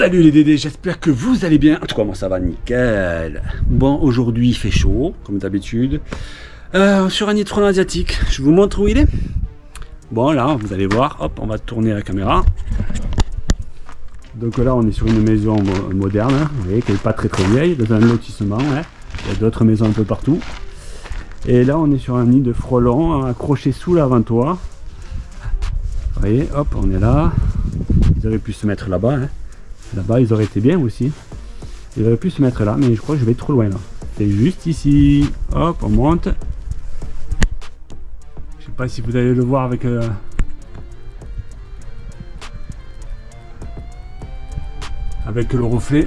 Salut les Dédés, j'espère que vous allez bien. En tout cas, moi ça va nickel. Bon, aujourd'hui il fait chaud, comme d'habitude. Euh, sur un nid de frelon asiatique, je vous montre où il est. Bon, là, vous allez voir, hop, on va tourner la caméra. Donc là, on est sur une maison moderne, hein, vous voyez, qui n'est pas très très vieille, dans un lotissement. Hein. Il y a d'autres maisons un peu partout. Et là, on est sur un nid de frelons accroché sous l'avant-toit. Vous voyez, hop, on est là. Ils auraient pu se mettre là-bas. Hein. Là-bas, ils auraient été bien aussi. Ils auraient pu se mettre là, mais je crois que je vais trop loin là. C'est juste ici. Hop, on monte. Je sais pas si vous allez le voir avec... Euh, avec le reflet.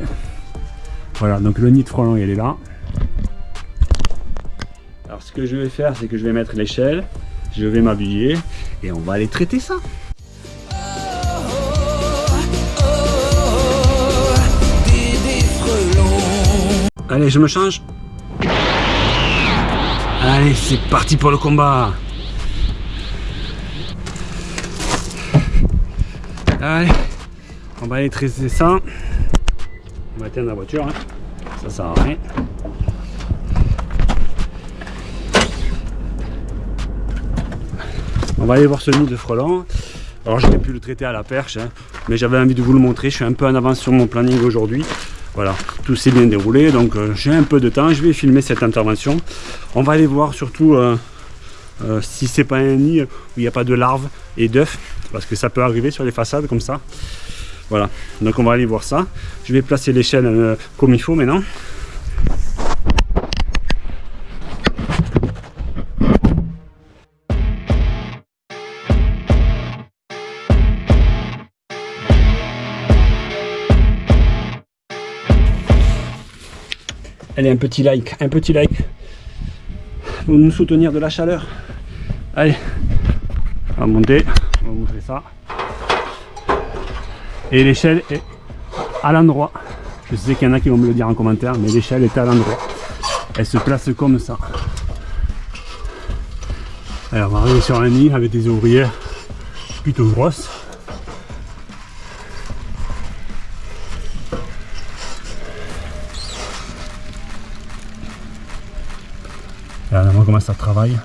Voilà, donc le nid de frelon, il est là. Alors ce que je vais faire, c'est que je vais mettre l'échelle, je vais m'habiller et on va aller traiter ça. Allez, je me change. Allez, c'est parti pour le combat. Allez, on va aller traiter ça. On va éteindre la voiture. Hein. Ça sert à rien. On va aller voir ce nid de frelons. Alors j'aurais pu le traiter à la perche, hein, mais j'avais envie de vous le montrer. Je suis un peu en avance sur mon planning aujourd'hui. Voilà, tout s'est bien déroulé, donc euh, j'ai un peu de temps, je vais filmer cette intervention. On va aller voir surtout euh, euh, si c'est pas un nid où il n'y a pas de larves et d'œufs, parce que ça peut arriver sur les façades comme ça. Voilà, donc on va aller voir ça. Je vais placer l'échelle comme il faut maintenant. Allez, un petit like, un petit like pour nous soutenir de la chaleur. Allez, on va monter, on va montrer ça. Et l'échelle est à l'endroit. Je sais qu'il y en a qui vont me le dire en commentaire, mais l'échelle est à l'endroit. Elle se place comme ça. Alors on va arriver sur un nid avec des ouvrières plutôt grosses. Voilà, on comment ça travaille?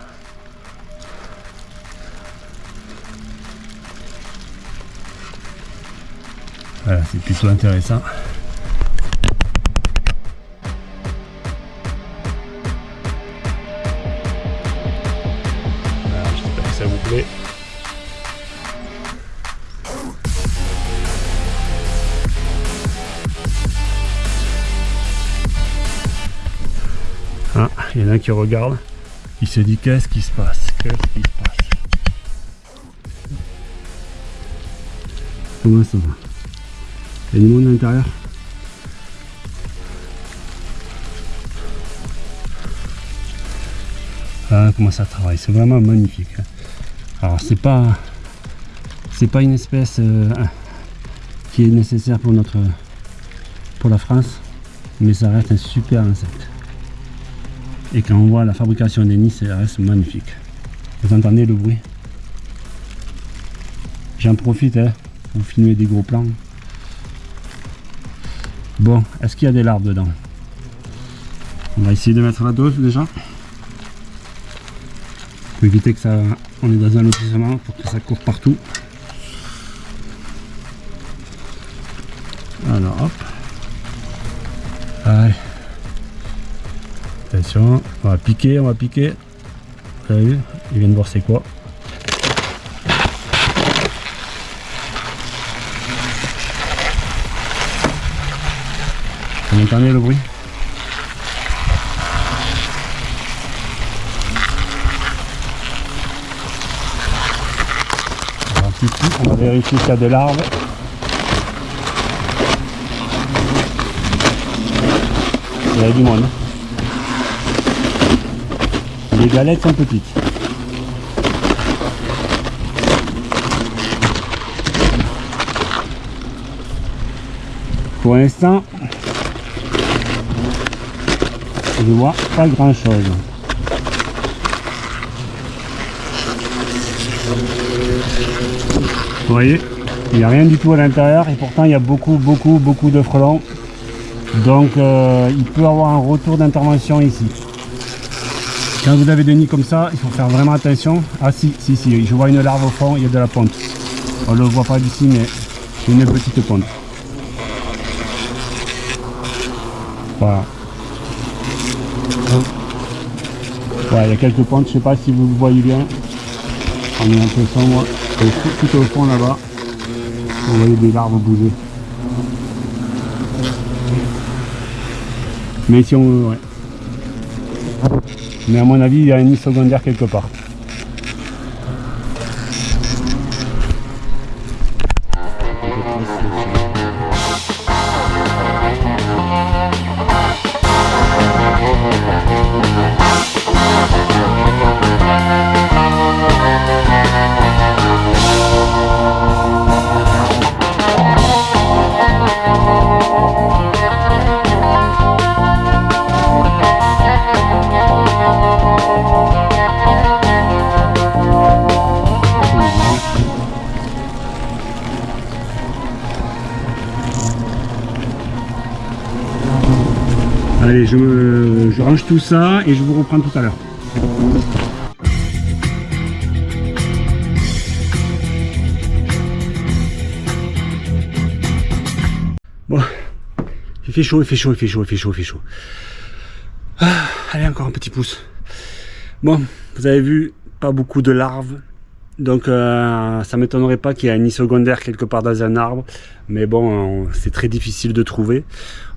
Voilà, c'est plutôt intéressant. Il y en a un qui regarde, il se dit qu'est-ce qui se passe? Qu'est-ce qui se passe? Comment ça va? Il y a du monde à l'intérieur? Ah comment ça travaille, c'est vraiment magnifique. Hein. Alors c'est pas c'est pas une espèce euh, qui est nécessaire pour notre pour la France, mais ça reste un super insecte. Et quand on voit la fabrication des nids, ça reste magnifique. Vous entendez le bruit? J'en profite hein, pour filmer des gros plans. Bon, est-ce qu'il y a des larves dedans? On va essayer de mettre la dose déjà. Pour éviter que ça... On est dans un lotissement pour que ça court partout. Alors hop. On va piquer, on va piquer. Vous avez vu Il vient de voir c'est quoi. Vous entendez le bruit on va vérifier s'il y a des larves. Il y a du monde. Les galettes sont petites. Pour l'instant, je vois pas grand chose. Vous voyez Il n'y a rien du tout à l'intérieur et pourtant il y a beaucoup, beaucoup, beaucoup de frelons. Donc euh, il peut avoir un retour d'intervention ici. Quand vous avez des nids comme ça, il faut faire vraiment attention. Ah si, si, si, je vois une larve au fond, il y a de la ponte. On ne le voit pas d'ici, mais c'est une petite ponte. Voilà. Voilà, il y a quelques pontes, je ne sais pas si vous voyez bien. On est un peu sombre. Et tout, au fond là-bas, vous voyez des larves bouger. Mais si on... Ouais. Mais à mon avis, il y a un nid secondaire quelque part. Allez, je, range tout ça et je vous reprends tout à l'heure. Bon, il fait chaud, il fait chaud, il fait chaud, il fait chaud, il fait chaud. Ah, allez, encore un petit pouce. Bon, vous avez vu, pas beaucoup de larves, donc euh, ça m'étonnerait pas qu'il y ait un nid secondaire quelque part dans un arbre, mais bon, c'est très difficile de trouver.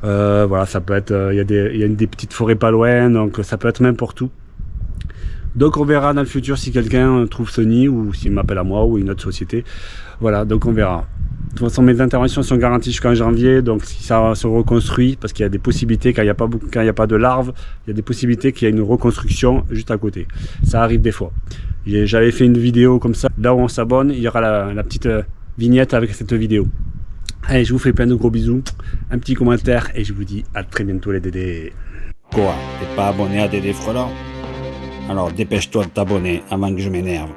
Euh, voilà, ça peut être, euh, il y, a des, y a des petites forêts pas loin, donc ça peut être n'importe où. Donc on verra dans le futur si quelqu'un trouve ce nid ou s'il m'appelle à moi ou une autre société. Voilà, donc on verra. De toute façon, mes interventions sont garanties jusqu'en janvier, donc si ça se reconstruit, parce qu'il y a des possibilités, quand il n'y a, a pas de larves, il y a des possibilités qu'il y ait une reconstruction juste à côté. Ça arrive des fois. J'avais fait une vidéo comme ça, là où on s'abonne, il y aura la, petite euh, vignette avec cette vidéo. Allez, je vous fais plein de gros bisous, un petit commentaire et je vous dis à très bientôt les Dédés. Quoi? T'es pas abonné à Dédé Frelon? Alors dépêche-toi de t'abonner avant que je m'énerve.